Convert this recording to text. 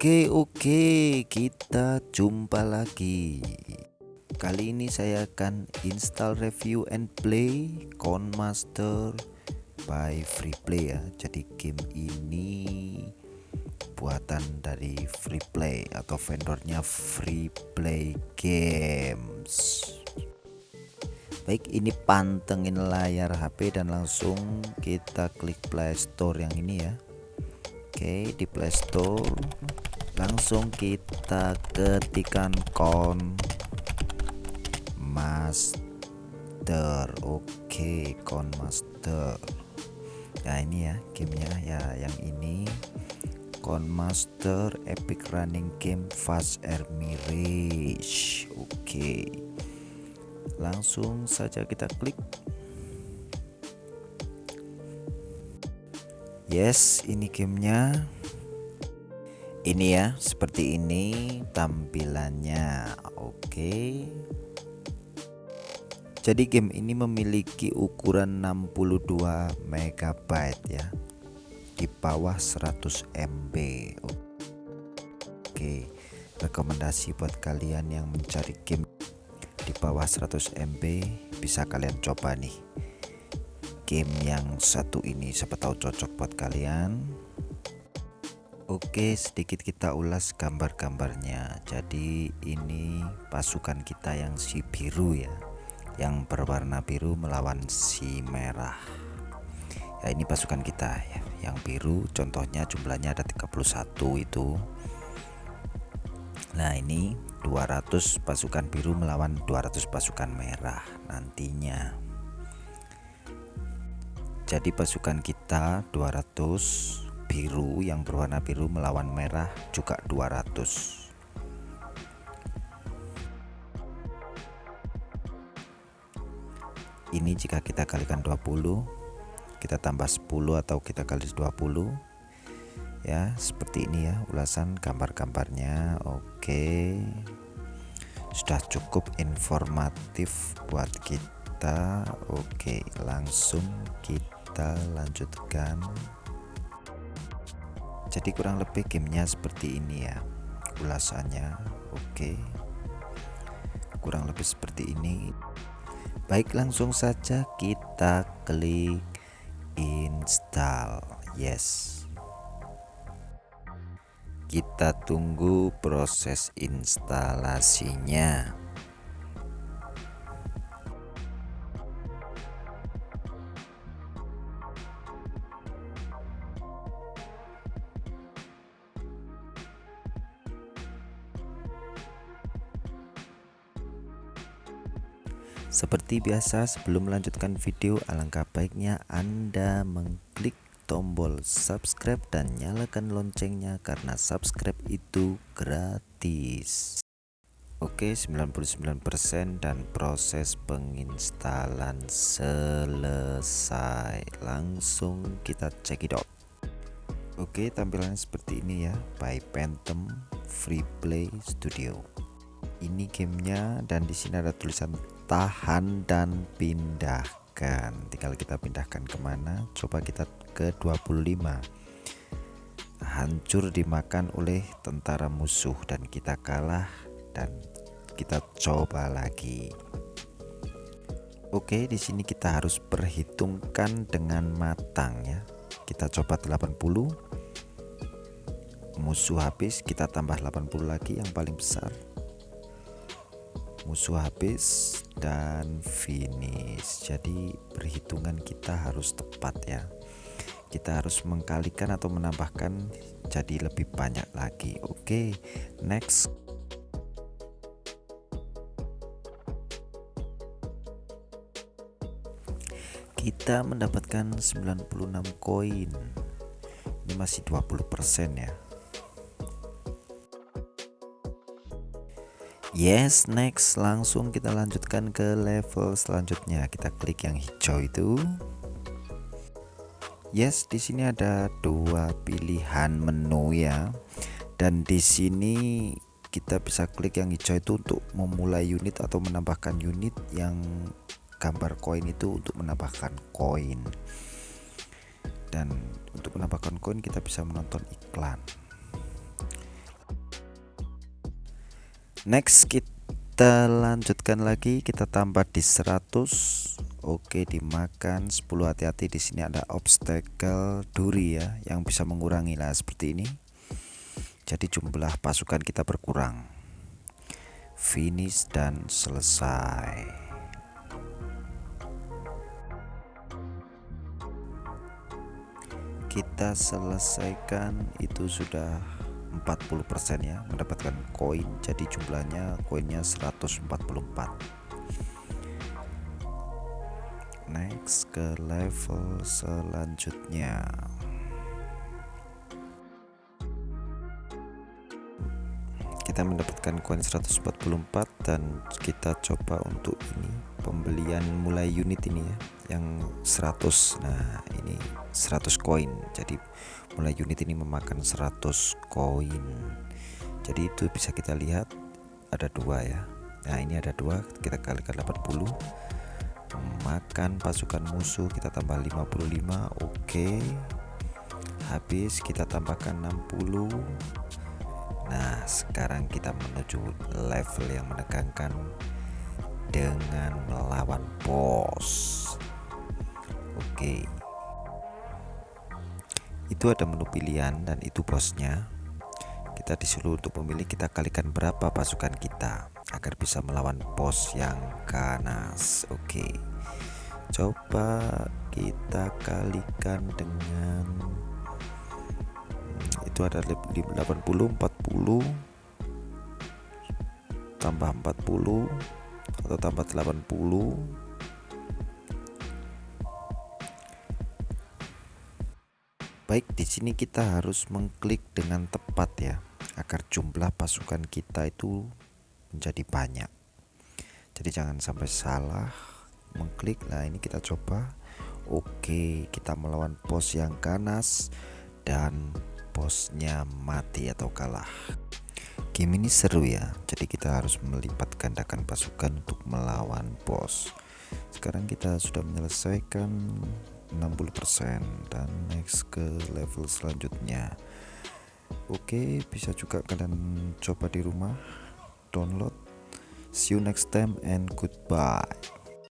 Oke oke kita jumpa lagi. Kali ini saya akan install review and play Master by Freeplay ya. Jadi game ini buatan dari Freeplay atau vendornya Freeplay Games. Baik ini pantengin layar HP dan langsung kita klik Play Store yang ini ya. Oke di Playstore langsung kita ketikkan kon master. Oke kon master. Nah ini ya gamenya ya yang ini. Kon master epic running game fast air mirage. Oke. Langsung saja kita klik. Yes ini gamenya ini ya seperti ini tampilannya. Oke. Jadi game ini memiliki ukuran 62 MB ya. Di bawah 100 MB oke. Rekomendasi buat kalian yang mencari game di bawah 100 MB bisa kalian coba nih. Game yang satu ini siapa tahu cocok buat kalian Oke sedikit kita ulas gambar-gambarnya. Jadi ini pasukan kita yang si biru ya yang berwarna biru melawan si merah. Ya ini pasukan kita ya yang biru. Contohnya jumlahnya ada 31 itu. Nah ini 200 pasukan biru melawan 200 pasukan merah nantinya. Jadi pasukan kita 200 biru yang berwarna biru melawan merah juga 200 ini jika kita kalikan 20 kita tambah 10 atau kita kali 20 ya seperti ini ya ulasan gambar-gambarnya. Oke. Sudah cukup informatif buat kita. Oke langsung kita lanjutkan jadi kurang lebih gamenya seperti ini ya ulasannya. Oke. Kurang lebih seperti ini. Baik langsung saja kita klik install. Yes. Kita tunggu proses instalasinya Seperti biasa sebelum melanjutkan video alangkah baiknya Anda mengklik tombol subscribe dan nyalakan loncengnya karena subscribe itu gratis. Oke 99% dan proses penginstalan selesai. Langsung kita cekidot Oke tampilannya seperti ini ya by Phantom Free Play Studio. Ini gamenya dan di sini ada tulisan tahan dan pindahkan. Tinggal kita pindahkan ke mana? Coba kita ke 25 hancur dimakan oleh tentara musuh dan kita kalah dan kita coba lagi. Oke di sini kita harus perhitungkan dengan matang ya. Kita coba 80 musuh habis kita tambah 80 lagi yang paling besar musuh habis dan finish. Jadi perhitungan kita harus tepat ya. Kita harus mengkalikan atau menambahkan jadi lebih banyak lagi. Oke okay, next. Kita mendapatkan 96 koin. Ini masih 20% ya Yes, next langsung kita lanjutkan ke level selanjutnya. Kita klik yang hijau itu. Yes, di sini ada dua pilihan menu ya. Dan di sini kita bisa klik yang hijau itu untuk memulai unit atau menambahkan unit yang gambar koin itu untuk menambahkan koin. Dan untuk menambahkan koin kita bisa menonton iklan. Next kita lanjutkan lagi. Kita tambah di 100 oke dimakan 10 hati-hati di sini ada obstacle duri ya yang bisa mengurangi lah seperti ini. Jadi jumlah pasukan kita berkurang. Finish dan selesai. Kita selesaikan. Itu sudah 40% ya mendapatkan koin. Jadi jumlahnya koinnya 144 next ke level selanjutnya kita mendapatkan koin 144 dan kita coba untuk ini pembelian mulai unit ini ya yang 100 nah ini 100 koin. Jadi mulai unit ini memakan 100 koin. Jadi itu bisa kita lihat ada dua ya. Nah ini ada dua kita kalikan 80 makan pasukan musuh kita tambah 55 oke. Habis kita tambahkan 60 Nah sekarang kita menuju level yang menegangkan dengan melawan bos. Oke. Itu ada menu pilihan dan itu bosnya. Kita disuruh untuk memilih kita kalikan berapa pasukan kita Agar bisa melawan bos yang ganas. Oke. Coba kita kalikan dengan itu ada 80 40 tambah 40 atau tambah 80 Baik, di sini kita harus mengklik dengan tepat ya, agar jumlah pasukan kita itu menjadi banyak. Jadi jangan sampai salah mengklik. Nah, ini kita coba. Oke, kita melawan bos yang ganas dan bosnya mati atau kalah. Game ini seru ya jadi kita harus melipat gandakan pasukan untuk melawan bos. Sekarang kita sudah menyelesaikan 60% dan next ke level selanjutnya. Oke bisa juga kalian coba di rumah download. See you next time and goodbye